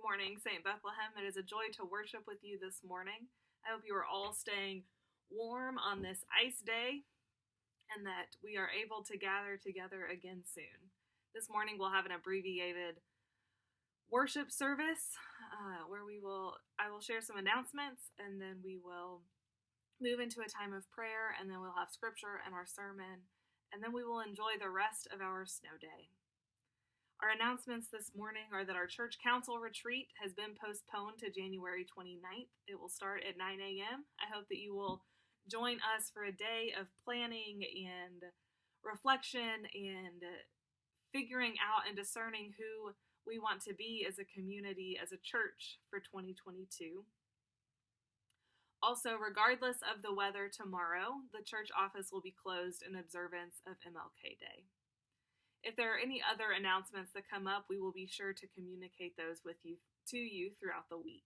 Good morning, St. Bethlehem. It is a joy to worship with you this morning. I hope you are all staying warm on this ice day and that we are able to gather together again soon. This morning we'll have an abbreviated worship service uh, where we will I will share some announcements and then we will move into a time of prayer and then we'll have scripture and our sermon and then we will enjoy the rest of our snow day. Our announcements this morning are that our church council retreat has been postponed to January 29th. It will start at 9 a.m. I hope that you will join us for a day of planning and reflection and figuring out and discerning who we want to be as a community, as a church for 2022. Also, regardless of the weather tomorrow, the church office will be closed in observance of MLK Day. If there are any other announcements that come up, we will be sure to communicate those with you to you throughout the week.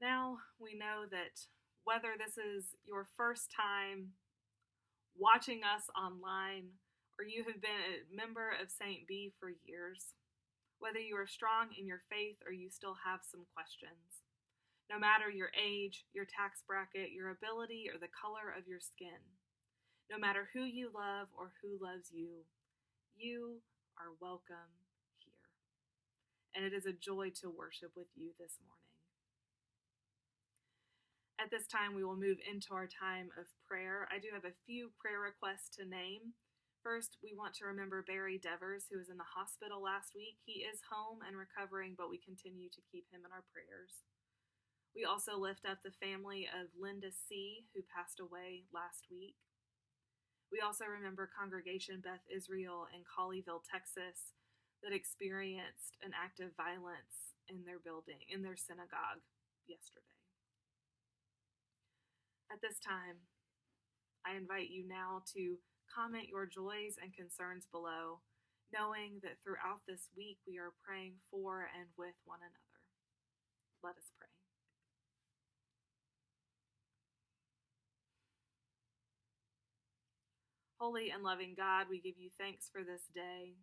Now we know that whether this is your first time watching us online or you have been a member of St. B for years, whether you are strong in your faith or you still have some questions, no matter your age, your tax bracket, your ability, or the color of your skin, no matter who you love or who loves you, you are welcome here. And it is a joy to worship with you this morning. At this time, we will move into our time of prayer. I do have a few prayer requests to name. First, we want to remember Barry Devers, who was in the hospital last week. He is home and recovering, but we continue to keep him in our prayers. We also lift up the family of Linda C., who passed away last week. We also remember Congregation Beth Israel in Colleyville, Texas, that experienced an act of violence in their building, in their synagogue yesterday. At this time, I invite you now to Comment your joys and concerns below, knowing that throughout this week we are praying for and with one another. Let us pray. Holy and loving God, we give you thanks for this day,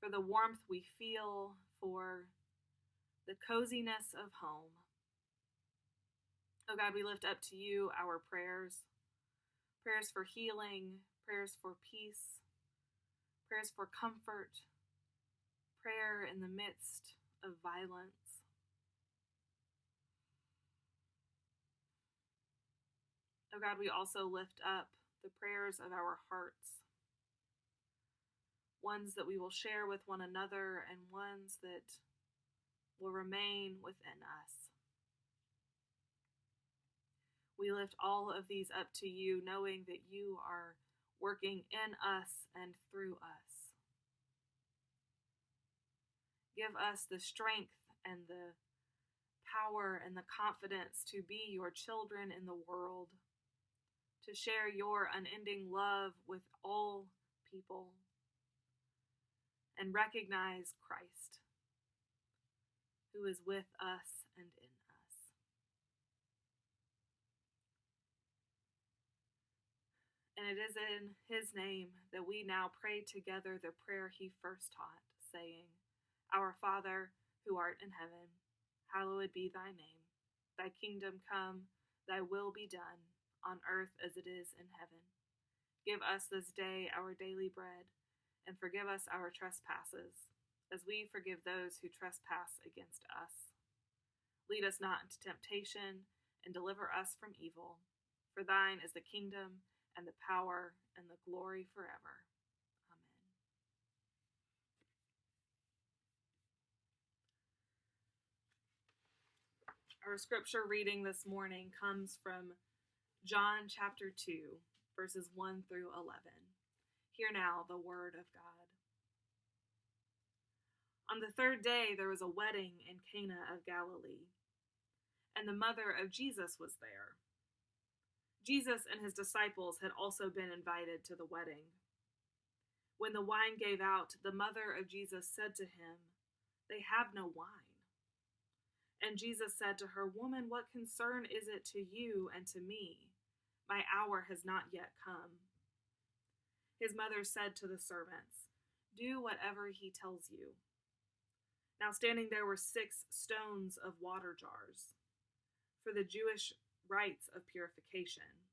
for the warmth we feel, for the coziness of home. Oh God, we lift up to you our prayers prayers for healing, prayers for peace, prayers for comfort, prayer in the midst of violence. Oh God, we also lift up the prayers of our hearts, ones that we will share with one another and ones that will remain within us. We lift all of these up to you, knowing that you are working in us and through us. Give us the strength and the power and the confidence to be your children in the world, to share your unending love with all people, and recognize Christ, who is with us and in us. And it is in his name that we now pray together the prayer he first taught, saying, Our Father, who art in heaven, hallowed be thy name. Thy kingdom come, thy will be done, on earth as it is in heaven. Give us this day our daily bread, and forgive us our trespasses, as we forgive those who trespass against us. Lead us not into temptation, and deliver us from evil. For thine is the kingdom, and the power and the glory forever. Amen. Our scripture reading this morning comes from John chapter 2, verses 1 through 11. Hear now the word of God. On the third day, there was a wedding in Cana of Galilee, and the mother of Jesus was there. Jesus and his disciples had also been invited to the wedding. When the wine gave out, the mother of Jesus said to him, They have no wine. And Jesus said to her, Woman, what concern is it to you and to me? My hour has not yet come. His mother said to the servants, Do whatever he tells you. Now, standing there were six stones of water jars for the Jewish rites of purification,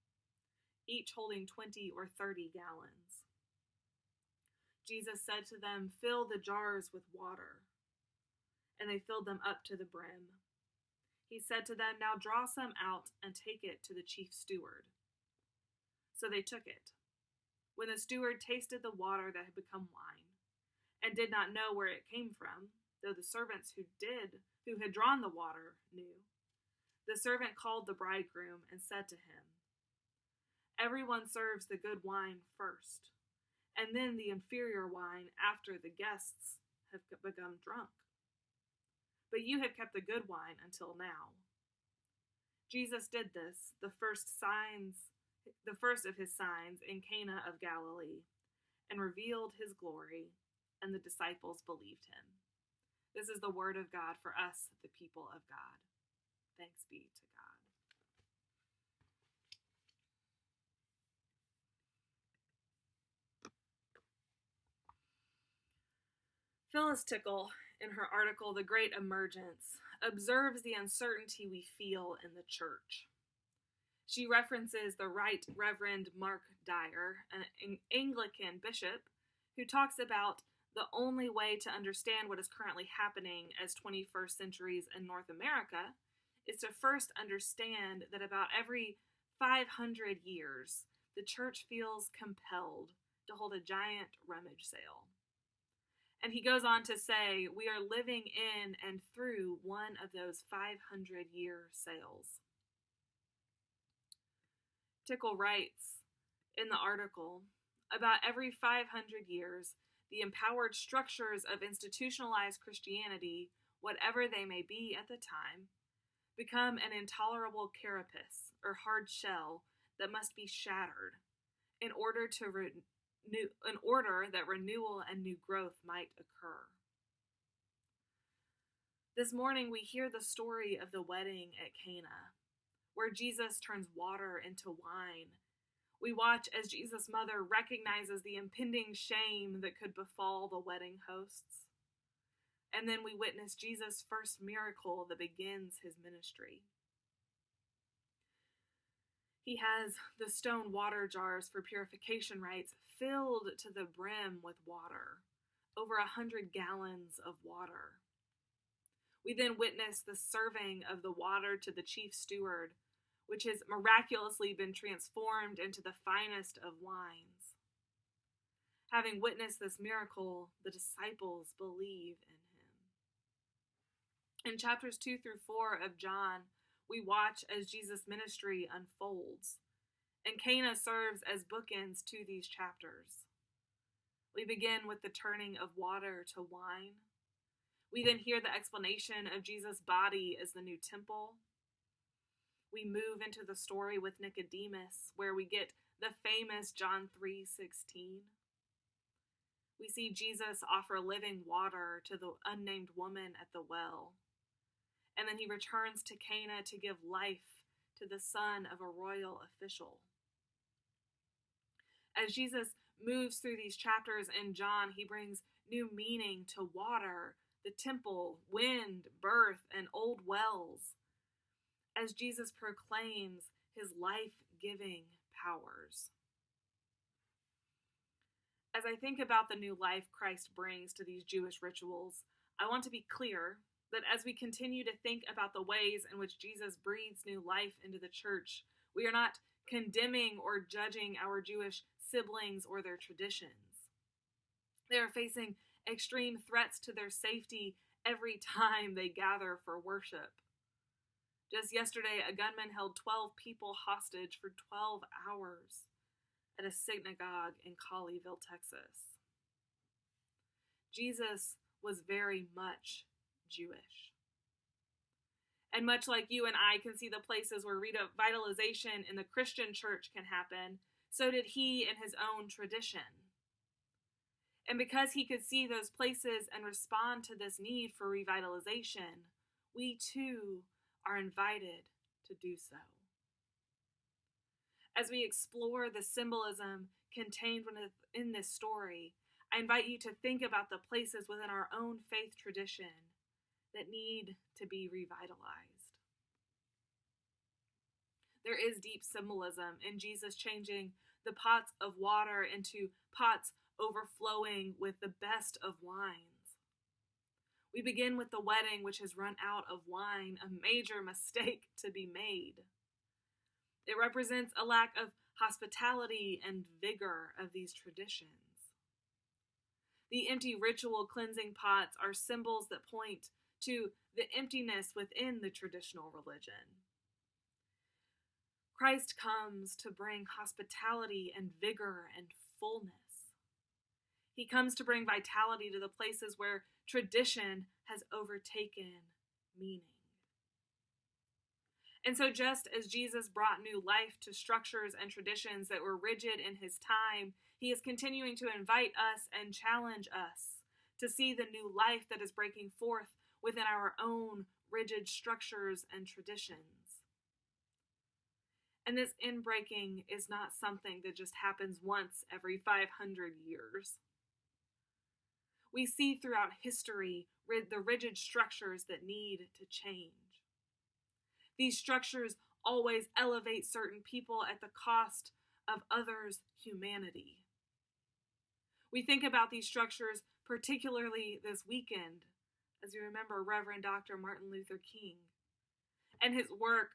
each holding 20 or 30 gallons. Jesus said to them, Fill the jars with water. And they filled them up to the brim. He said to them, Now draw some out and take it to the chief steward. So they took it. When the steward tasted the water that had become wine, and did not know where it came from, though the servants who did, who had drawn the water, knew, the servant called the bridegroom and said to him, Everyone serves the good wine first, and then the inferior wine after the guests have become drunk. But you have kept the good wine until now. Jesus did this, the first signs the first of his signs in Cana of Galilee, and revealed his glory, and the disciples believed him. This is the word of God for us, the people of God. Thanks be to God. Phyllis Tickle, in her article The Great Emergence, observes the uncertainty we feel in the church. She references the Right Reverend Mark Dyer, an Anglican bishop, who talks about the only way to understand what is currently happening as 21st centuries in North America is to first understand that about every 500 years, the church feels compelled to hold a giant rummage sale. And he goes on to say, We are living in and through one of those 500 year sales. Tickle writes in the article about every 500 years, the empowered structures of institutionalized Christianity, whatever they may be at the time, become an intolerable carapace or hard shell that must be shattered in order to renew in order that renewal and new growth might occur. This morning we hear the story of the wedding at Cana where Jesus turns water into wine. We watch as Jesus' mother recognizes the impending shame that could befall the wedding hosts. And then we witness Jesus' first miracle that begins his ministry. He has the stone water jars for purification rites filled to the brim with water, over a hundred gallons of water. We then witness the serving of the water to the chief steward, which has miraculously been transformed into the finest of wines. Having witnessed this miracle, the disciples believe in him. In chapters 2 through 4 of John, we watch as Jesus' ministry unfolds, and Cana serves as bookends to these chapters. We begin with the turning of water to wine. We then hear the explanation of Jesus' body as the new temple we move into the story with Nicodemus, where we get the famous John 3:16. We see Jesus offer living water to the unnamed woman at the well. And then he returns to Cana to give life to the son of a royal official. As Jesus moves through these chapters in John, he brings new meaning to water, the temple, wind, birth, and old wells as Jesus proclaims his life giving powers. As I think about the new life Christ brings to these Jewish rituals, I want to be clear that as we continue to think about the ways in which Jesus breathes new life into the church, we are not condemning or judging our Jewish siblings or their traditions. They are facing extreme threats to their safety every time they gather for worship. Just yesterday, a gunman held 12 people hostage for 12 hours at a synagogue in Colleyville, Texas. Jesus was very much Jewish. And much like you and I can see the places where revitalization in the Christian church can happen, so did he in his own tradition. And because he could see those places and respond to this need for revitalization, we too are invited to do so. As we explore the symbolism contained in this story, I invite you to think about the places within our own faith tradition that need to be revitalized. There is deep symbolism in Jesus changing the pots of water into pots overflowing with the best of wines. We begin with the wedding, which has run out of wine, a major mistake to be made. It represents a lack of hospitality and vigor of these traditions. The empty ritual cleansing pots are symbols that point to the emptiness within the traditional religion. Christ comes to bring hospitality and vigor and fullness. He comes to bring vitality to the places where tradition has overtaken meaning. And so, just as Jesus brought new life to structures and traditions that were rigid in his time, he is continuing to invite us and challenge us to see the new life that is breaking forth within our own rigid structures and traditions. And this inbreaking is not something that just happens once every 500 years. We see throughout history the rigid structures that need to change. These structures always elevate certain people at the cost of others' humanity. We think about these structures particularly this weekend as we remember Reverend Dr. Martin Luther King and his work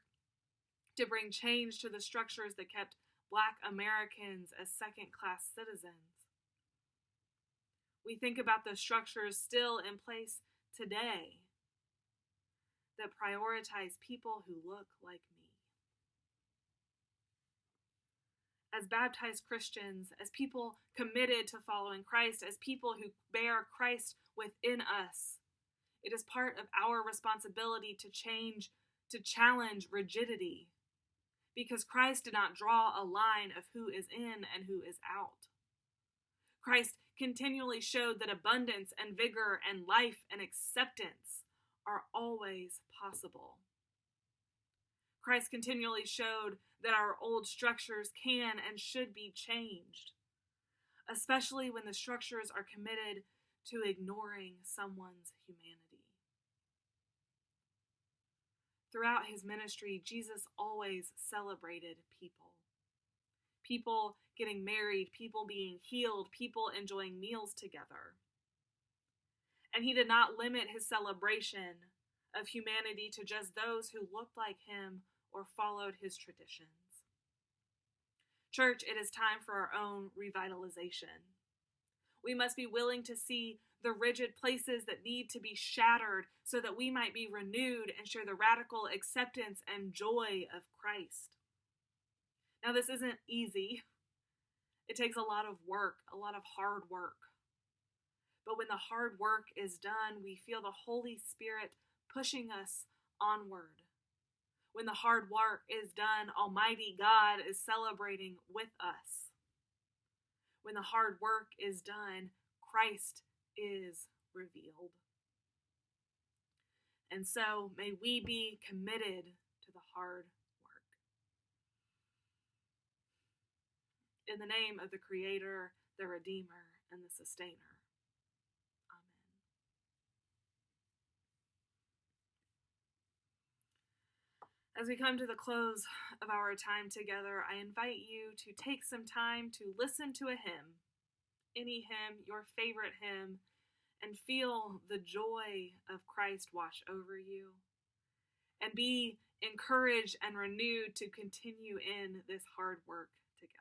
to bring change to the structures that kept Black Americans as second class citizens. We think about the structures still in place today that prioritize people who look like me. As baptized Christians, as people committed to following Christ, as people who bear Christ within us, it is part of our responsibility to change, to challenge rigidity, because Christ did not draw a line of who is in and who is out. Christ continually showed that abundance and vigor and life and acceptance are always possible. Christ continually showed that our old structures can and should be changed, especially when the structures are committed to ignoring someone's humanity. Throughout his ministry, Jesus always celebrated people. People getting married, people being healed, people enjoying meals together and he did not limit his celebration of humanity to just those who looked like him or followed his traditions. Church, it is time for our own revitalization. We must be willing to see the rigid places that need to be shattered so that we might be renewed and share the radical acceptance and joy of Christ. Now, this isn't easy. It takes a lot of work, a lot of hard work. But when the hard work is done, we feel the Holy Spirit pushing us onward. When the hard work is done, Almighty God is celebrating with us. When the hard work is done, Christ is revealed. And so may we be committed to the hard In the name of the Creator, the Redeemer, and the Sustainer. Amen. As we come to the close of our time together, I invite you to take some time to listen to a hymn, any hymn, your favorite hymn, and feel the joy of Christ wash over you. And be encouraged and renewed to continue in this hard work together.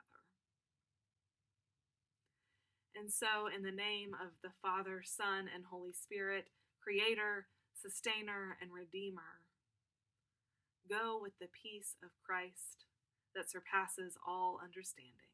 And so, in the name of the Father, Son, and Holy Spirit, Creator, Sustainer, and Redeemer, Go with the peace of Christ that surpasses all understanding.